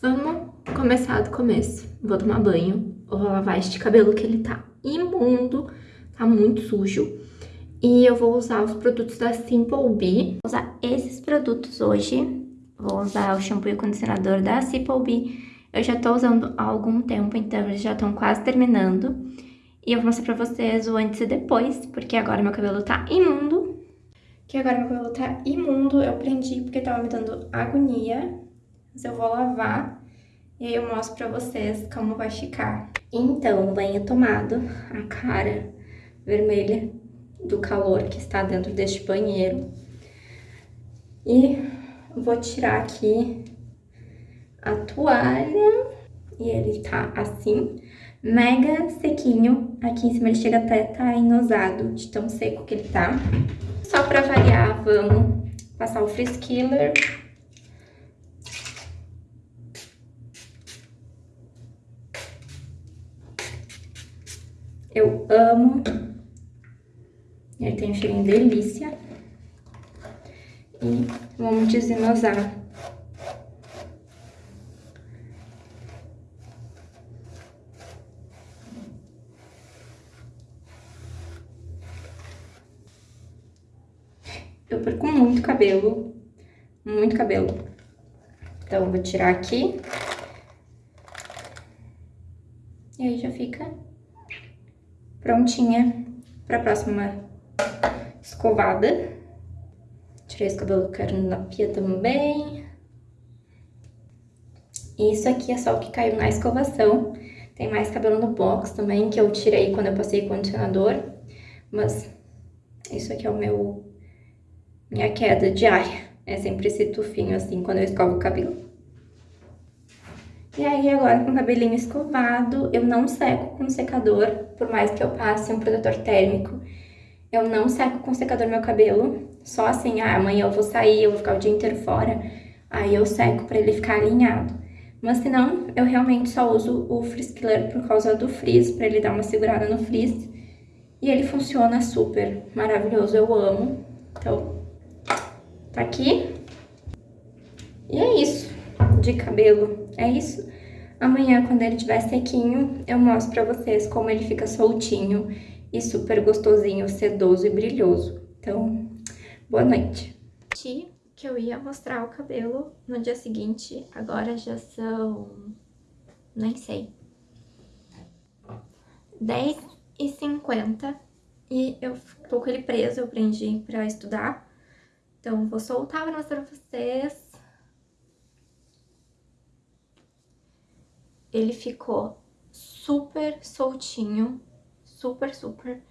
Vamos começar do começo. Vou tomar banho, vou lavar este cabelo que ele tá imundo, tá muito sujo. E eu vou usar os produtos da Simple Bee. Vou usar esses produtos hoje. Vou usar o shampoo e o condicionador da Simple Bee. Eu já tô usando há algum tempo, então eles já estão quase terminando. E eu vou mostrar pra vocês o antes e depois, porque agora meu cabelo tá imundo. Que agora meu cabelo tá imundo, eu prendi porque tava me dando agonia mas eu vou lavar e aí eu mostro pra vocês como vai ficar. Então, banho tomado, a cara vermelha do calor que está dentro deste banheiro. E vou tirar aqui a toalha e ele tá assim, mega sequinho. Aqui em cima ele chega até tá inosado de tão seco que ele tá. Só pra variar, vamos passar o Frizz Killer Eu amo. Ele tem um cheirinho delícia. E vamos desinosar. Eu perco muito cabelo, muito cabelo. Então, eu vou tirar aqui. E aí já fica prontinha para a próxima escovada. Tirei esse cabelo caindo na pia também. Isso aqui é só o que caiu na escovação. Tem mais cabelo no box também, que eu tirei quando eu passei condicionador. Mas isso aqui é o meu... Minha queda diária. É sempre esse tufinho assim, quando eu escovo o cabelo. E aí, agora com o cabelinho escovado, eu não seco com secador, por mais que eu passe um protetor térmico. Eu não seco com secador meu cabelo, só assim, ah, amanhã eu vou sair, eu vou ficar o dia inteiro fora, aí eu seco pra ele ficar alinhado. Mas se não, eu realmente só uso o Frizz Killer por causa do frizz, pra ele dar uma segurada no frizz. E ele funciona super maravilhoso, eu amo. Então, tá aqui. E é isso de cabelo. É isso. Amanhã, quando ele estiver sequinho, eu mostro pra vocês como ele fica soltinho e super gostosinho, sedoso e brilhoso. Então, boa noite. Que eu ia mostrar o cabelo no dia seguinte, agora já são... nem sei. 10 e 50 e eu tô com ele preso, eu prendi pra estudar. Então, vou soltar pra mostrar pra vocês ele ficou super soltinho, super, super,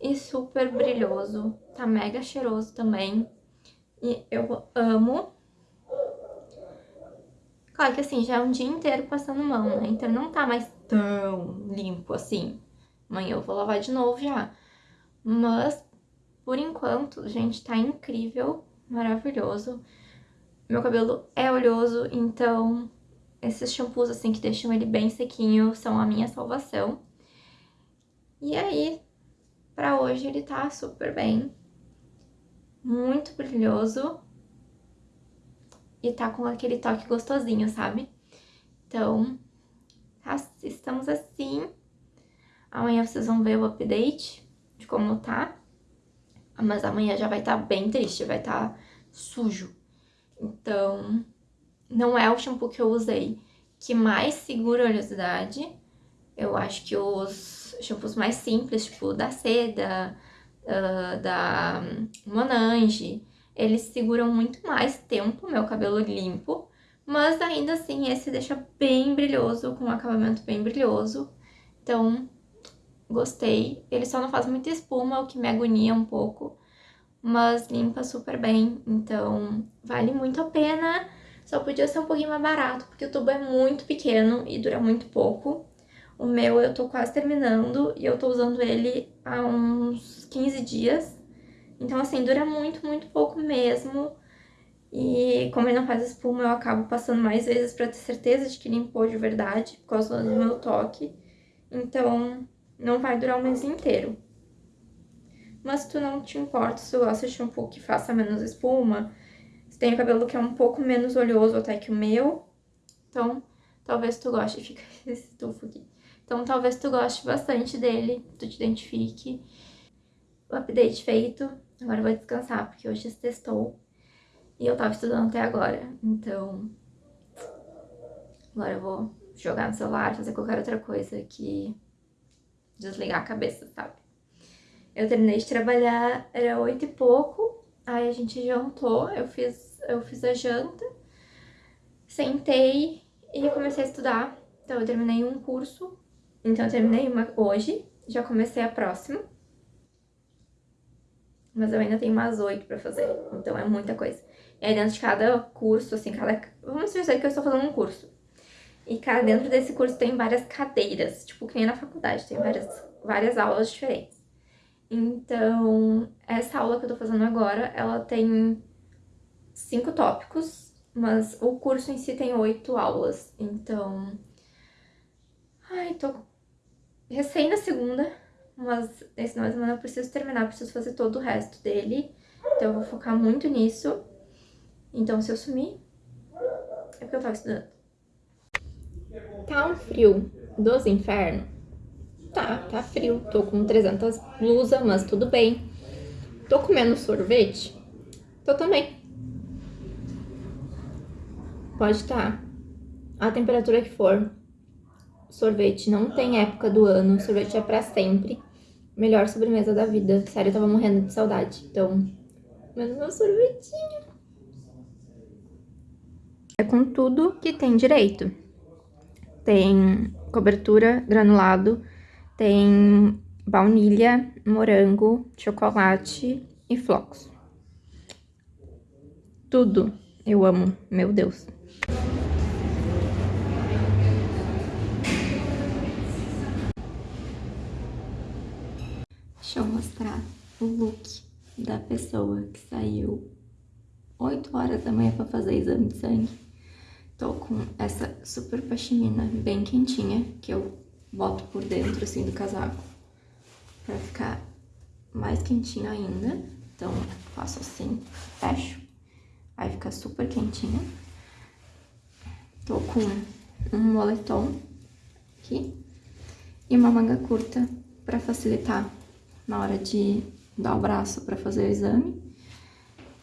e super brilhoso. Tá mega cheiroso também. E eu amo. Claro que assim, já é um dia inteiro passando mão, né? Então não tá mais tão limpo assim. Amanhã eu vou lavar de novo já. Mas, por enquanto, gente, tá incrível, maravilhoso. Meu cabelo é oleoso, então esses shampoos assim que deixam ele bem sequinho são a minha salvação. E aí, pra hoje ele tá super bem. Muito brilhoso. E tá com aquele toque gostosinho, sabe? Então, tá, estamos assim. Amanhã vocês vão ver o update de como tá. Mas amanhã já vai estar tá bem triste, vai estar tá sujo. Então, não é o shampoo que eu usei que mais segura a oleosidade. Eu acho que os shampoos mais simples, tipo da Seda, uh, da Monange, eles seguram muito mais tempo meu cabelo limpo, mas ainda assim esse deixa bem brilhoso, com um acabamento bem brilhoso. Então, gostei. Ele só não faz muita espuma, o que me agonia um pouco, mas limpa super bem, então vale muito a pena. Só podia ser um pouquinho mais barato, porque o tubo é muito pequeno e dura muito pouco. O meu eu tô quase terminando e eu tô usando ele há uns 15 dias. Então, assim, dura muito, muito pouco mesmo. E como ele não faz espuma, eu acabo passando mais vezes pra ter certeza de que limpou de verdade, por causa do meu toque. Então, não vai durar o mês inteiro. Mas se tu não te importa, se tu gosta de shampoo que faça menos espuma, tem o cabelo que é um pouco menos oleoso até que o meu. Então, talvez tu goste. Fica esse estufo aqui. Então, talvez tu goste bastante dele, tu te identifique. O update feito. Agora eu vou descansar, porque hoje testou. E eu tava estudando até agora. Então, agora eu vou jogar no celular, fazer qualquer outra coisa que desligar a cabeça, sabe? Eu terminei de trabalhar, era oito e pouco, aí a gente jantou, eu fiz, eu fiz a janta, sentei e comecei a estudar. Então eu terminei um curso, então eu terminei uma hoje, já comecei a próxima. Mas eu ainda tenho umas oito pra fazer, então é muita coisa. E aí dentro de cada curso, assim, cada... Vamos dizer que eu estou fazendo um curso. E cada, dentro desse curso tem várias cadeiras, tipo que nem na faculdade, tem várias, várias aulas diferentes. Então, essa aula que eu tô fazendo agora, ela tem cinco tópicos, mas o curso em si tem oito aulas. Então, ai, tô recém na segunda, mas esse final de semana eu preciso terminar, preciso fazer todo o resto dele. Então, eu vou focar muito nisso. Então, se eu sumir, é porque eu tava estudando. Tá um frio dos infernos? Tá, tá frio. Tô com 300 blusas, mas tudo bem. Tô comendo sorvete? Tô também. Pode estar a temperatura que for. Sorvete não tem época do ano, sorvete é pra sempre. Melhor sobremesa da vida. Sério, eu tava morrendo de saudade. Então, comendo meu sorvetinho. É com tudo que tem direito tem cobertura granulado, tem baunilha, morango, chocolate e flocos. Tudo eu amo, meu Deus. Deixa eu mostrar o look da pessoa que saiu 8 horas da manhã para fazer exame de sangue. Tô com essa super pashmina bem quentinha, que eu boto por dentro, assim, do casaco, pra ficar mais quentinho ainda. Então, faço assim, fecho, aí fica super quentinha. Tô com um moletom aqui e uma manga curta pra facilitar na hora de dar o braço pra fazer o exame.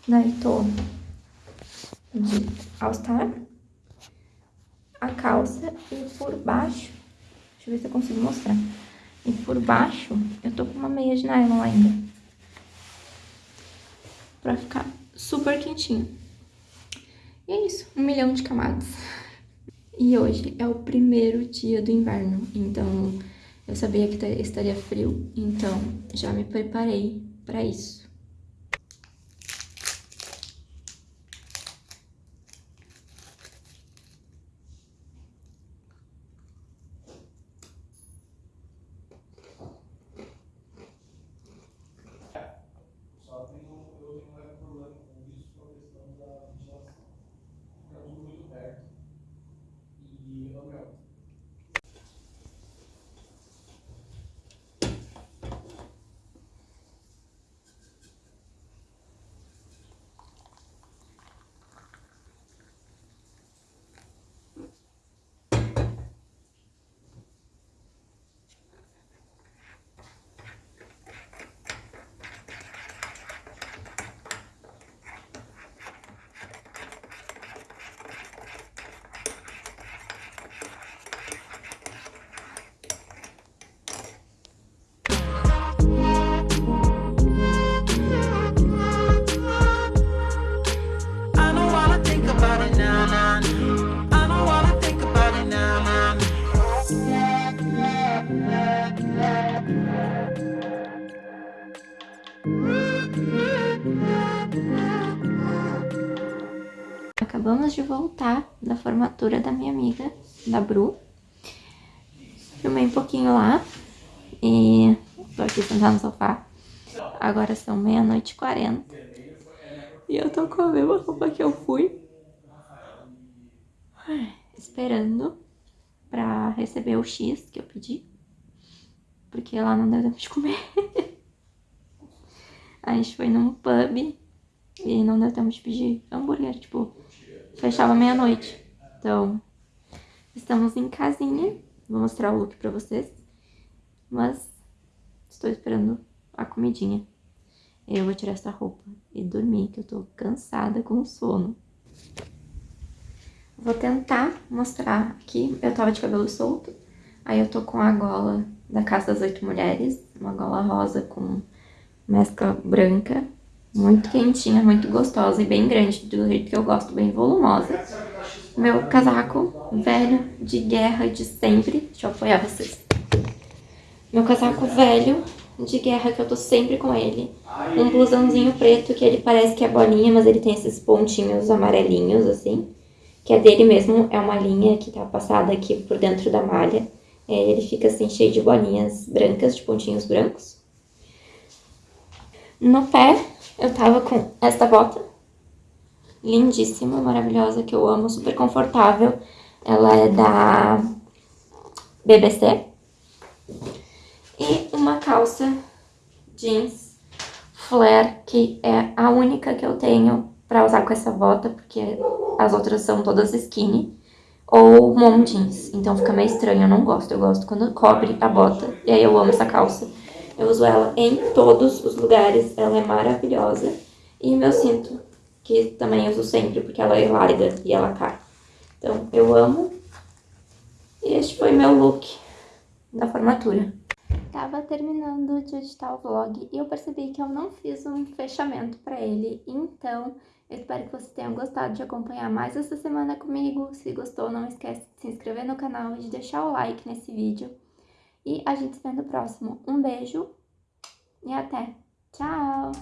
Daí tô de All-Star a calça e por baixo, deixa eu ver se eu consigo mostrar. E por baixo, eu tô com uma meia de nylon ainda. Pra ficar super quentinho. E é isso, um milhão de camadas. E hoje é o primeiro dia do inverno, então eu sabia que estaria frio, então já me preparei para isso. Acabamos de voltar da formatura da minha amiga, da Bru. Filmei um pouquinho lá e tô aqui sentada no sofá. Agora são meia-noite e quarenta. E eu tô com a mesma roupa que eu fui. Esperando pra receber o X que eu pedi. Porque lá não deu tempo de comer. a gente foi num pub e não deu tempo de pedir hambúrguer, tipo, fechava meia-noite. Então, Estamos em casinha. Vou mostrar o look pra vocês. Mas estou esperando a comidinha. Eu vou tirar essa roupa e dormir, que eu tô cansada com sono. Vou tentar mostrar aqui. Eu tava de cabelo solto. Aí eu tô com a gola da Casa das Oito Mulheres. Uma gola rosa com mescla branca. Muito quentinha, muito gostosa e bem grande, do jeito que eu gosto, bem volumosa. Meu casaco velho de guerra de sempre. Deixa eu apoiar vocês. Meu casaco velho de guerra que eu tô sempre com ele. Um blusãozinho preto que ele parece que é bolinha, mas ele tem esses pontinhos amarelinhos, assim. Que é dele mesmo, é uma linha que tá passada aqui por dentro da malha. É, ele fica assim, cheio de bolinhas brancas, de pontinhos brancos. No pé, eu tava com esta bota. Lindíssima, maravilhosa, que eu amo, super confortável. Ela é da BBC. E uma calça jeans flare, que é a única que eu tenho pra usar com essa bota, porque as outras são todas skinny. Ou mom jeans, então fica meio estranho, eu não gosto. Eu gosto quando cobre a bota, e aí eu amo essa calça. Eu uso ela em todos os lugares, ela é maravilhosa. E meu cinto, que também uso sempre, porque ela é larga e ela cai. Então, eu amo. E este foi meu look da formatura. Tava terminando de editar o vlog e eu percebi que eu não fiz um fechamento pra ele, então eu espero que vocês tenham gostado de acompanhar mais essa semana comigo. Se gostou, não esquece de se inscrever no canal e de deixar o like nesse vídeo. E a gente se vê no próximo. Um beijo e até! Tchau!